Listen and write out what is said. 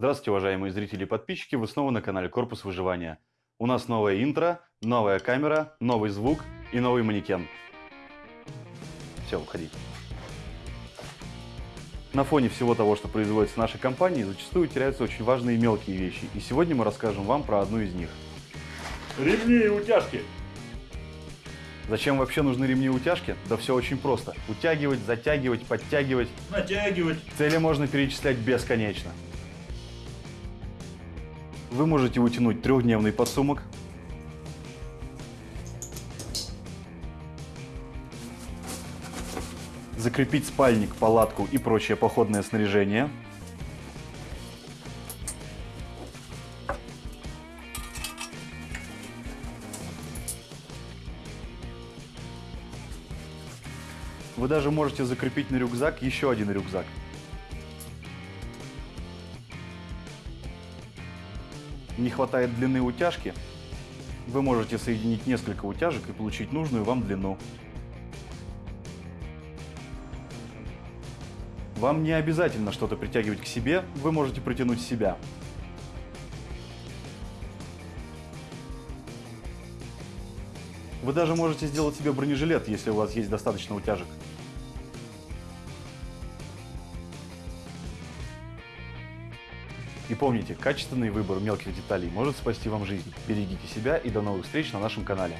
Здравствуйте, уважаемые зрители и подписчики, вы снова на канале Корпус Выживания. У нас новое интро, новая камера, новый звук и новый манекен. Все, уходи. На фоне всего того, что производится в нашей компании, зачастую теряются очень важные мелкие вещи, и сегодня мы расскажем вам про одну из них. Ремни и утяжки. Зачем вообще нужны ремни и утяжки? Да все очень просто. Утягивать, затягивать, подтягивать. Натягивать. Цели можно перечислять бесконечно. Вы можете утянуть трехдневный подсумок, закрепить спальник, палатку и прочее походное снаряжение, Вы даже можете закрепить на рюкзак еще один рюкзак. Не хватает длины утяжки, вы можете соединить несколько утяжек и получить нужную вам длину. Вам не обязательно что-то притягивать к себе, вы можете притянуть себя. Вы даже можете сделать себе бронежилет, если у вас есть достаточно утяжек. И помните, качественный выбор мелких деталей может спасти вам жизнь. Берегите себя и до новых встреч на нашем канале.